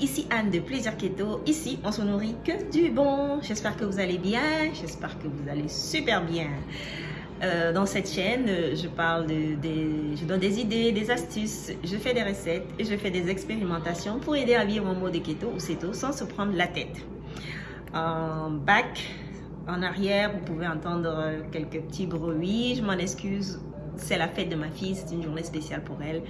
Ici Anne de Plaisir Keto. Ici, on se nourrit que du bon. J'espère que vous allez bien. J'espère que vous allez super bien. Euh, dans cette chaîne, je parle de, des, je donne des idées, des astuces, je fais des recettes et je fais des expérimentations pour aider à vivre en mode keto ou keto sans se prendre la tête. En bac, en arrière, vous pouvez entendre quelques petits bruits. Je m'en excuse c'est la fête de ma fille, c'est une journée spéciale pour elle.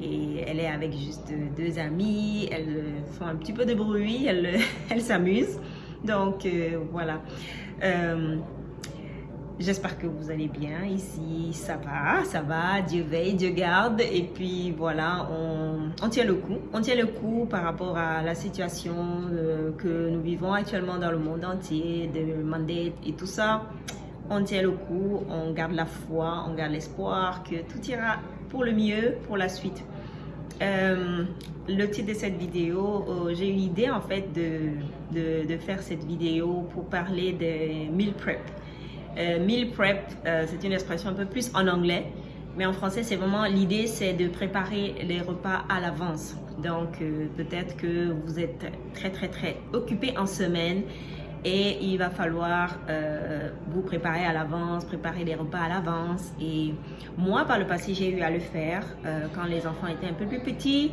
Et elle est avec juste deux amis, elles font un petit peu de bruit, elles s'amusent. Donc euh, voilà. Euh, j'espère que vous allez bien ici, ça va, ça va, Dieu veille, Dieu garde. Et puis voilà, on, tient le coup. On tient le coup par rapport à la situation euh, que nous vivons actuellement dans le monde entier, de mandate et tout ça on tient le coup, on garde la foi, on garde l'espoir que tout ira pour le mieux pour la suite. Euh, le titre de cette vidéo, euh, j'ai eu l'idée en fait de, de, faire cette vidéo pour parler des meal prep. Euh, meal prep, c'est une expression un peu plus en anglais, mais en français, c'est vraiment l'idée, c'est de préparer les repas à l'avance. Donc, peut-être que vous êtes très, très, très occupé en semaine et il va falloir euh, vous préparer à l'avance, préparer les repas à l'avance. Et moi, par le passé, j'ai eu à le faire euh, quand les enfants étaient un peu plus petits.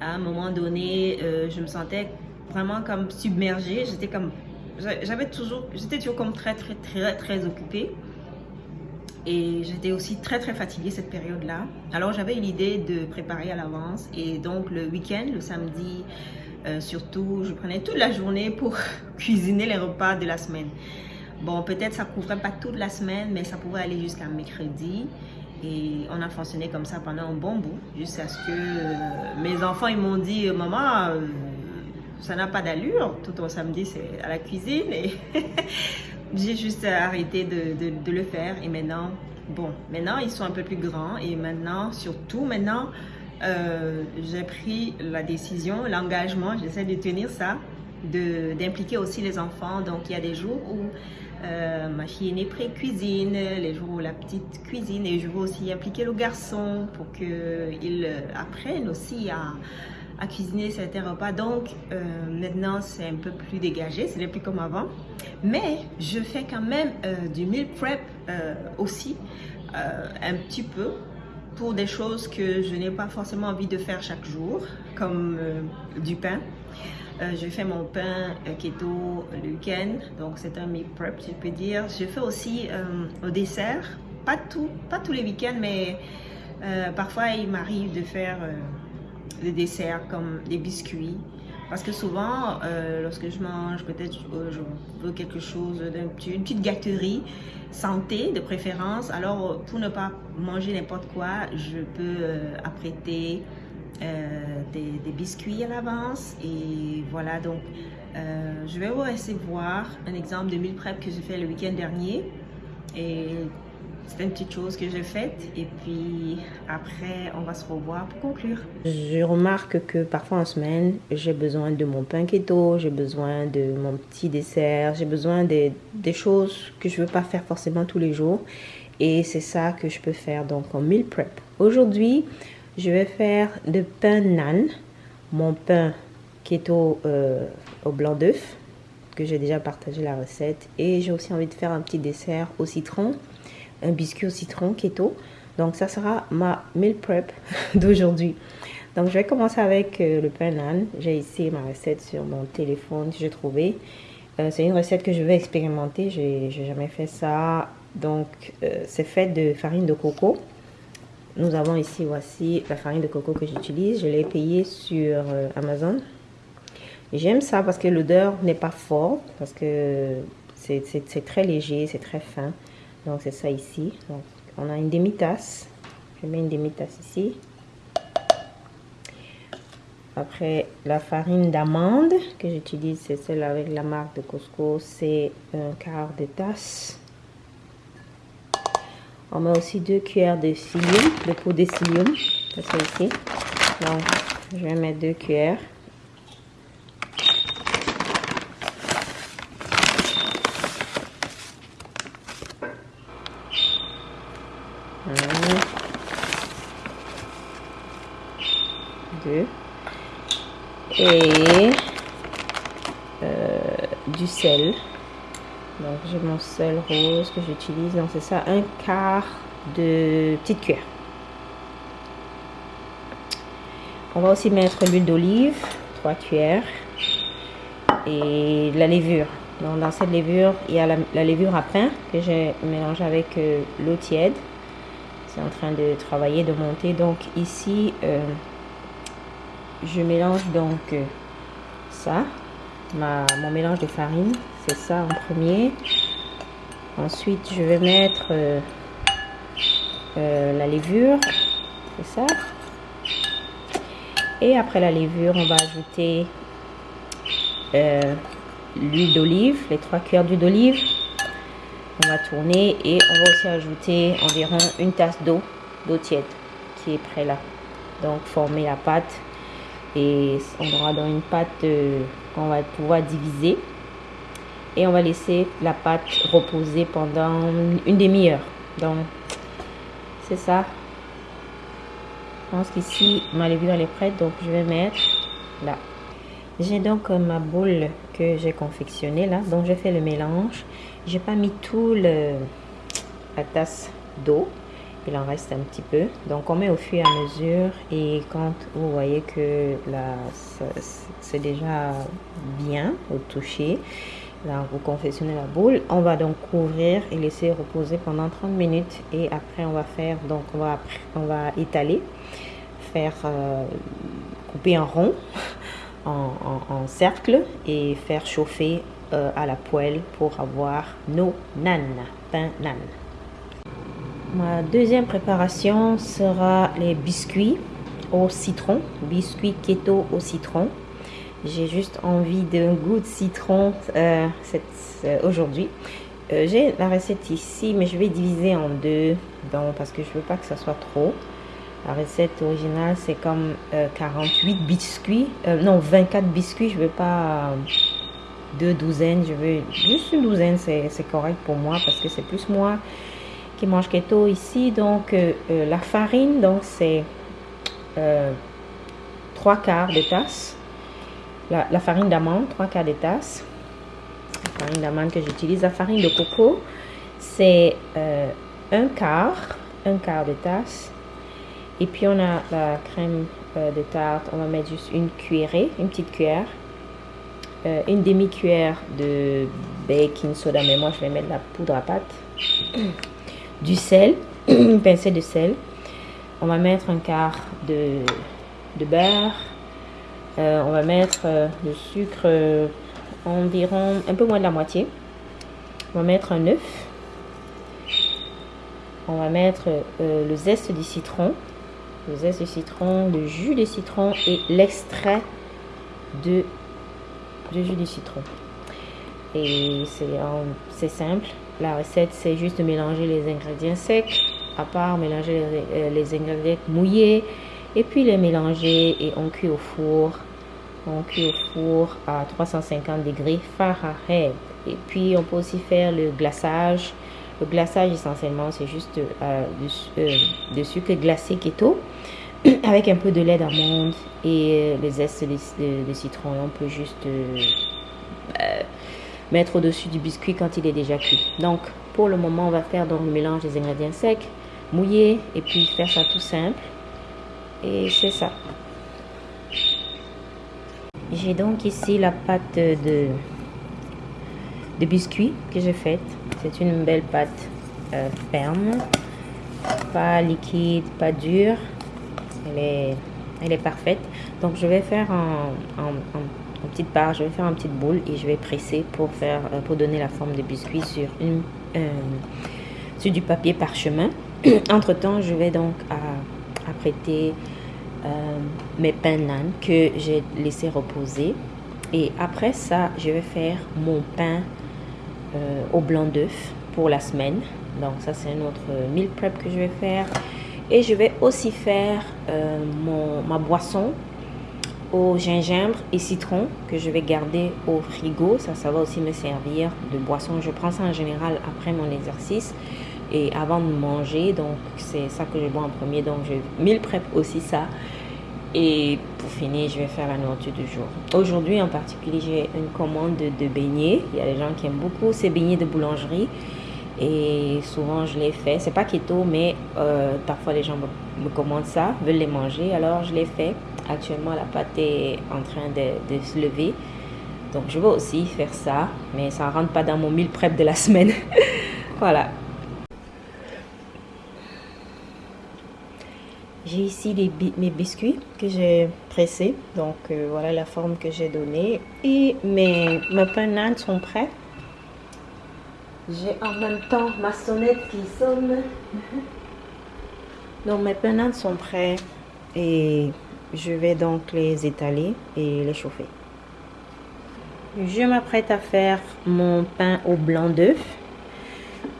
À un moment donné, euh, je me sentais vraiment comme submergée. J'étais comme, j'avais toujours, j'étais toujours comme très, très, très, très occupée. Et j'étais aussi très, très fatiguée cette période-là. Alors, j'avais eu l'idée de préparer à l'avance. Et donc, le week-end, le samedi, euh, surtout, je prenais toute la journée pour cuisiner les repas de la semaine. Bon, peut-être ça couvrait pas toute la semaine, mais ça pouvait aller jusqu'à mercredi. Et on a fonctionné comme ça pendant un bon bout, jusqu'à ce que euh, mes enfants ils m'ont dit « Maman, euh, ça n'a pas d'allure, tout au samedi c'est à la cuisine. » Et j'ai juste arrêté de, de, le faire. Et maintenant, bon, maintenant ils sont un peu plus grands. Et maintenant, surtout maintenant, euh, j'ai pris la décision, l'engagement, j'essaie de tenir ça, d'impliquer aussi les enfants. Donc, il y a des jours où euh, ma fille aînée pré-cuisine, les jours où la petite cuisine, et je veux aussi impliquer le garçon pour qu'il apprenne aussi à, à, cuisiner certains repas. Donc, euh, maintenant, c'est un peu plus dégagé, ce n'est plus comme avant. Mais je fais quand même du meal prep aussi, un petit peu, pour des choses que je n'ai pas forcément envie de faire chaque jour, comme euh, du pain. Euh, je fais mon pain euh, keto le week-end, donc c'est un meal prep, je peux dire. Je fais aussi au dessert, pas, pas tous les week-ends, mais parfois il m'arrive de faire des desserts comme des biscuits, parce que souvent, lorsque je mange, peut-être je veux quelque chose, une petite gâterie, santé de préférence. Alors, pour ne pas manger n'importe quoi, je peux euh, apprêter des, biscuits à l'avance. Et voilà, donc, je vais vous laisser voir un exemple de meal prep que j'ai fait le week-end dernier. C'est une petite chose que j'ai faite et puis après, on va se revoir pour conclure. Je remarque que parfois en semaine, j'ai besoin de mon pain keto, j'ai besoin de mon petit dessert, j'ai besoin des, des, choses que je ne veux pas faire forcément tous les jours. Et c'est ça que je peux faire donc en meal prep. Aujourd'hui, je vais faire de pain nan, mon pain keto euh, au blanc d'œuf que j'ai déjà partagé la recette. Et j'ai aussi envie de faire un petit dessert au citron un biscuit au citron keto. Donc ça sera ma meal prep d'aujourd'hui. Donc je vais commencer avec euh, le pain nan. J'ai ici ma recette sur mon téléphone j'ai trouvé. Euh, c'est une recette que je vais expérimenter. J'ai jamais fait ça. Donc euh, c'est fait de farine de coco. Nous avons ici, voici la farine de coco que j'utilise. Je l'ai payée sur Amazon. J'aime ça parce que l'odeur n'est pas forte, parce que c'est très léger, c'est très fin. Donc c'est ça ici. Donc, on a une demi-tasse. Je mets une demi-tasse ici. Après, la farine d'amande que j'utilise, c'est celle avec la marque de Costco. C'est un quart de tasse. On met aussi deux cuillères de psyllium, de poudre de psyllium. C'est ça ici. Donc, je vais mettre deux cuillères. Et euh, du sel. Donc j'ai mon sel rose que j'utilise. Donc c'est ça, un quart de petite cuillère. On va aussi mettre l'huile d'olive, 3 cuillères, et la levure. Donc, dans cette levure, il y a la, levure à pain que j'ai mélangé avec euh, l'eau tiède. C'est en train de travailler, de monter. Donc ici, euh, je mélange donc euh, ça, mon mélange de farine. C'est ça en premier. Ensuite, je vais mettre la levure. C'est ça. Et après la levure, on va ajouter euh, l'huile d'olive, les trois cuillères d'huile d'olive. On va tourner et on va aussi ajouter environ une tasse d'eau, d'eau tiède qui est prêt là. Donc former la pâte et on aura dans une pâte euh, qu'on va pouvoir diviser. Et on va laisser la pâte reposer pendant une demi-heure. Donc c'est ça je pense qu'ici, ma levure est prête, donc je vais mettre là. J'ai donc euh, ma boule que j'ai confectionnée là, donc je fais le mélange. J'ai pas mis tout le la tasse d'eau, il en reste un petit peu. Donc on met au fur et à mesure et quand vous voyez que c'est déjà bien au toucher, vous confectionnez la boule. On va donc couvrir et laisser reposer pendant 30 minutes et après on va faire donc on va on va étaler faire euh, couper en rond, en, cercle et faire chauffer euh, à la poêle pour avoir nos nan, pain nan. Ma deuxième préparation sera les biscuits au citron, biscuits keto au citron. J'ai juste envie d'un goût de citron euh, aujourd'hui. J'ai la recette ici, mais je vais diviser en deux parce que je veux pas que ça soit trop. La recette originale, c'est comme 48 euh, biscuits. Euh, non, 24 biscuits. Je veux pas euh, deux douzaines. Je veux juste une douzaine. C'est correct pour moi parce que c'est plus moi qui mange keto ici. Donc, la farine, donc c'est trois quarts de tasse. La, farine d'amande, trois quarts de tasse. La farine d'amande que j'utilise. La farine de coco, c'est un quart, un quart de tasse et puis on a la crème euh, de tarte, on va mettre juste une cuillerée, une petite cuillère. Euh, une demi-cuillère de baking soda, mais moi je vais mettre la poudre à pâte. Du sel, une pincée de sel. On va mettre un quart de, de beurre. Euh, on va mettre le sucre environ un peu moins de la moitié. On va mettre un œuf. On va mettre le zeste du citron le zeste de citron, le jus de citron et l'extrait de, jus de citron. Et c'est simple. La recette, c'est juste de mélanger les ingrédients secs, à part mélanger les, euh, ingrédients mouillés, et puis les mélanger et on cuit au four. On cuit au four à 350 degrés Fahrenheit. Et puis, on peut aussi faire le glaçage le glaçage, essentiellement, c'est juste euh, euh, du, sucre glacé keto avec un peu de lait d'amande et les zestes de, citron. on peut juste mettre au-dessus du biscuit quand il est déjà cuit. Donc, pour le moment, on va faire donc le mélange des ingrédients secs, mouiller et puis faire ça tout simple. Et c'est ça. J'ai donc ici la pâte de, biscuits que j'ai faite. C'est une belle pâte euh, ferme, pas liquide, pas dure. Elle est, elle est parfaite. Donc je vais faire en, petite part, je vais faire une petite boule et je vais presser pour faire euh, pour donner la forme de biscuit sur euh, sur du papier parchemin. Entre temps, je vais donc apprêter mes pains nan que j'ai laissé reposer. Et après ça, je vais faire mon pain euh, au blanc d'œuf pour la semaine. Donc ça c'est un autre meal prep que je vais faire. Et je vais aussi faire euh, mon, ma boisson au gingembre et citron que je vais garder au frigo. Ça, ça va aussi me servir de boisson. Je prends ça en général après mon exercice et avant de manger. Donc c'est ça que je bois en premier. Donc je meal prep aussi ça. Et pour finir, je vais faire la nourriture du jour. Aujourd'hui en particulier, j'ai une commande de, beignets. Il y a des gens qui aiment beaucoup ces beignets de boulangerie. Et souvent, je les fais. C'est pas keto, mais euh, parfois les gens me, commandent ça, veulent les manger. Alors, je les fais. Actuellement, la pâte est en train de, se lever. Donc, je vais aussi faire ça. Mais ça ne rentre pas dans mon meal prep de la semaine. voilà. J'ai ici mes biscuits que j'ai pressés. Donc, euh, voilà la forme que j'ai donnée. Et mes, mes pains sont prêts. J'ai en même temps ma sonnette qui sonne. Donc, mes pains sont prêts. Et je vais donc les étaler et les chauffer. Je m'apprête à faire mon pain au blanc d'œuf.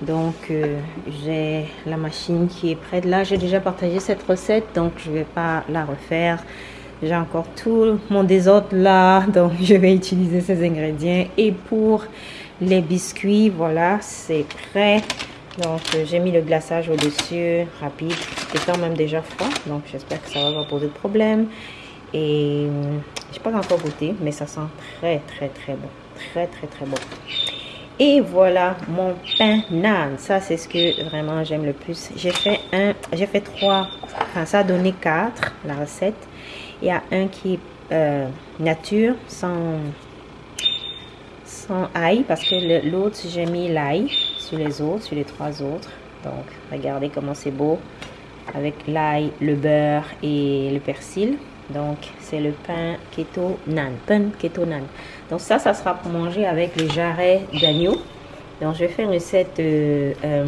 Donc, euh, j'ai la machine qui est prête. Là, j'ai déjà partagé cette recette, donc je ne vais pas la refaire. J'ai encore tout mon désordre là, donc je vais utiliser ces ingrédients. Et pour les biscuits, voilà, c'est prêt. Donc, euh, j'ai mis le glaçage au-dessus, rapide, étant même déjà froid. Donc, j'espère que ça va pas poser de problème. Et euh, je n'ai pas encore goûté, mais ça sent très, très, très bon. Très, très, très bon. Et voilà mon pain nan. Ça, c'est ce que vraiment j'aime le plus. J'ai fait un, j'ai fait trois, enfin ça a donné quatre, la recette. Il y a un qui est euh, nature, sans, sans ail, parce que l'autre, j'ai mis l'ail les autres, sur les trois autres. Donc, regardez comment c'est beau. Avec l'ail, le beurre et le persil. Donc, c'est le pain keto nan. Pain keto nan. Donc, ça, ça sera pour manger avec les jarrets d'agneau. Donc, je vais faire une recette euh, euh,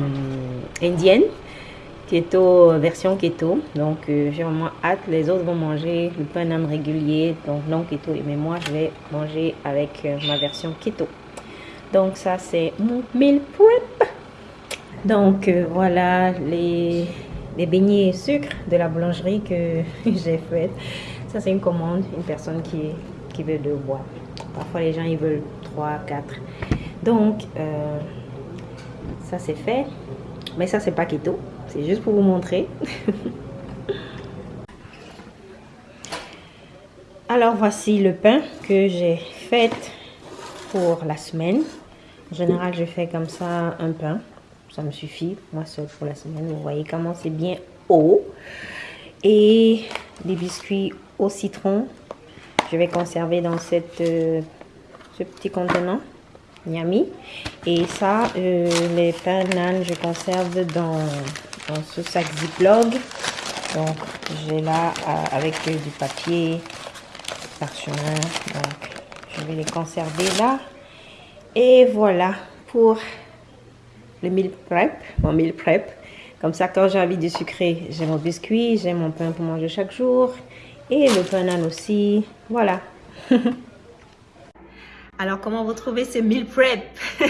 indienne. Keto, version keto. Donc, euh, j'ai vraiment hâte. Les autres vont manger le pain nan régulier. Donc, non keto. Mais moi, je vais manger avec ma version keto. Donc, ça, c'est mon meal prep. Donc, voilà les beignets sucre de la boulangerie que j'ai fait. Ça, c'est une commande, une personne qui, qui veut deux bois. Parfois, les gens, ils veulent trois, quatre. Donc, euh, ça, c'est fait. Mais ça, c'est pas keto. C'est juste pour vous montrer. Alors, voici le pain que j'ai fait la semaine. En général, je fais comme ça un pain ça me suffit, moi seul pour la semaine. Vous voyez comment c'est bien haut. Et des biscuits au citron. Je vais conserver dans cette, euh, ce petit contenant. Yummy. Et ça, euh, les pains nan, je conserve dans, dans ce sac Ziploc. Donc, j'ai là euh, avec du papier parchemin. Donc, je vais les conserver là. Et voilà pour le meal prep, mon meal prep. Comme ça, quand j'ai envie de sucrer, j'ai mon biscuit, j'ai mon pain pour manger chaque jour. Et le pain aussi. Voilà. Alors, comment vous trouvez ce meal prep?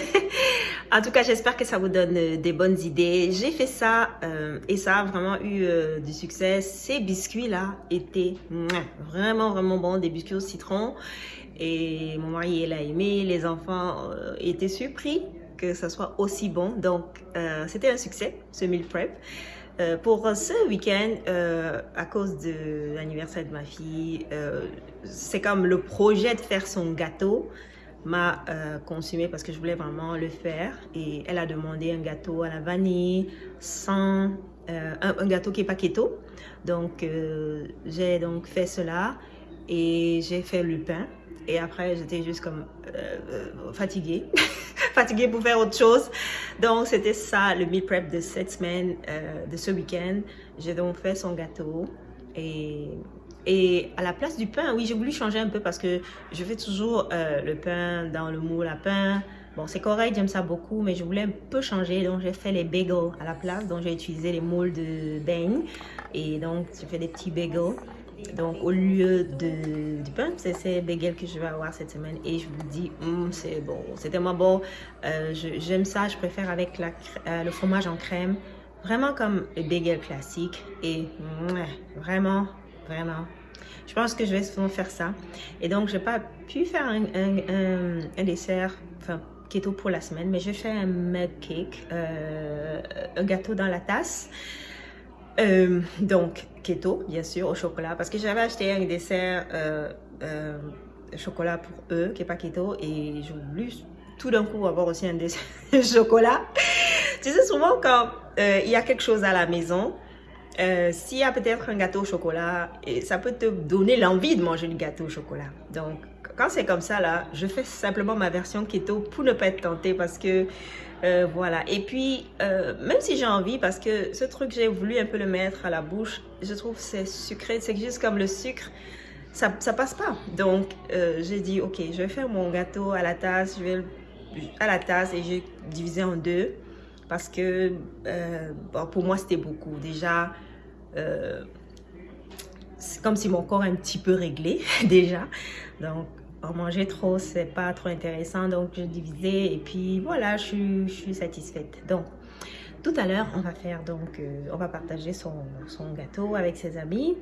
En tout cas, j'espère que ça vous donne euh, des bonnes idées. J'ai fait ça euh, et ça a vraiment eu euh, du succès. Ces biscuits-là étaient vraiment, vraiment bons. Des biscuits au citron. Et mon mari, il a aimé. Les enfants étaient surpris que ça soit aussi bon. Donc, euh, c'était un succès, ce meal prep. Euh, pour ce week-end, euh, à cause de l'anniversaire de ma fille, c'est comme le projet de faire son gâteau m'a consumé parce que je voulais vraiment le faire. Et elle a demandé un gâteau à la vanille, sans, un, gâteau qui est pas keto. Donc, j'ai donc fait cela et j'ai fait le pain. Et après, j'étais juste comme fatiguée. fatiguée pour faire autre chose. Donc, c'était ça, le meal prep de cette semaine, euh, de ce week-end. J'ai donc fait son gâteau. Et, et à la place du pain, oui, j'ai voulu changer un peu parce que je fais toujours euh, le pain dans le moule à pain. Bon, c'est correct, j'aime ça beaucoup, mais je voulais un peu changer. Donc, j'ai fait les bagels à la place. Donc, j'ai utilisé les moules de beignes. Et donc, j'ai fait des petits bagels. Donc, au lieu de, du pain, c'est ces bagels que je vais avoir cette semaine. Et je vous dis, hum, c'est bon, c'est tellement bon. Euh, J'aime ça, je préfère avec euh, le fromage en crème. Vraiment comme le bagel classique. Et vraiment, vraiment, je pense que je vais souvent faire ça. Et donc, je n'ai pas pu faire un, un, un, dessert, enfin, keto pour la semaine, mais je fais un mug cake, euh, un gâteau dans la tasse. Donc, keto, bien sûr, au chocolat. Parce que j'avais acheté un dessert euh, euh, chocolat pour eux, qui n'est pas keto. Et j'ai voulu tout d'un coup avoir aussi un dessert chocolat. tu sais, souvent quand il y a quelque chose à la maison, s'il y a peut-être un gâteau au chocolat, et ça peut te donner l'envie de manger du gâteau au chocolat. Donc, quand c'est comme ça, là, je fais simplement ma version keto pour ne pas être tentée parce que, euh, voilà. Et puis, euh, même si j'ai envie, parce que ce truc, j'ai voulu un peu le mettre à la bouche, je trouve c'est sucré, c'est juste comme le sucre, ça, ça passe pas. Donc, euh, j'ai dit, ok, je vais faire mon gâteau à la tasse, je vais à la tasse et j'ai divisé en deux parce que pour moi, c'était beaucoup. Déjà, c'est comme si mon corps est un petit peu réglé déjà. En manger trop, c'est pas trop intéressant. Donc, je divisais et puis voilà, je, suis satisfaite. Donc, tout à l'heure, on va faire donc, euh, on va partager son, gâteau avec ses amis.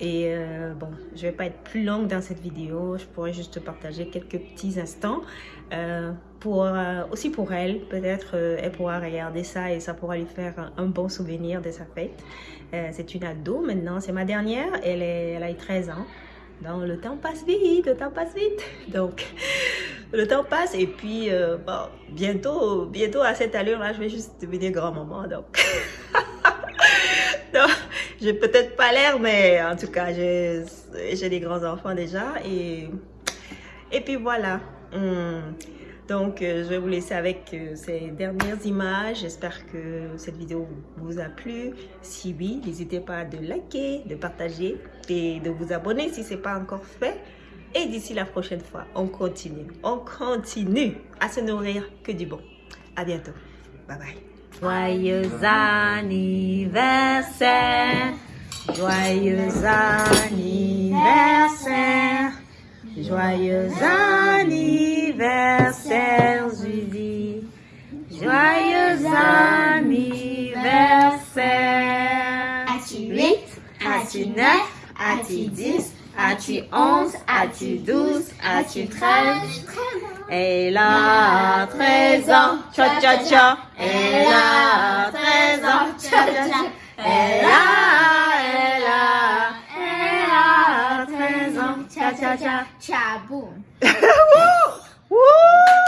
Et euh, bon, je vais pas être plus longue dans cette vidéo. Je pourrais juste partager quelques petits instants. Euh, pour, aussi pour elle, peut-être elle pourra regarder ça et ça pourra lui faire un, bon souvenir de sa fête. c'est une ado maintenant, c'est ma dernière. Elle, est, elle a 13 ans. Donc, le temps passe vite, le temps passe vite. Donc, le temps passe et puis, euh, bon, bientôt, bientôt à cette allure-là, je vais juste devenir grand-maman. Donc, donc j'ai peut-être pas l'air, mais en tout cas, j'ai des grands-enfants déjà. Et, et puis voilà. Hmm. Donc, euh, je vais vous laisser avec euh, ces dernières images. J'espère que cette vidéo vous a plu. Si oui, n'hésitez pas à de liker, de partager et de vous abonner si ce n'est pas encore fait. Et d'ici la prochaine fois, on continue. On continue à se nourrir que du bon. À bientôt. Bye bye. Joyeux anniversaire. Joyeux anniversaire. Joyeux anniversaire, Julie. Joyeux anniversaire. As-tu 8? As-tu 9? As-tu 10? As-tu 11? As-tu 12? As-tu 13? Elle a 13 ans, cha cha cha. Elle a 13 ans, cha cha cha. Elle a, elle a. cha cha cha. Cha boom. Uhul!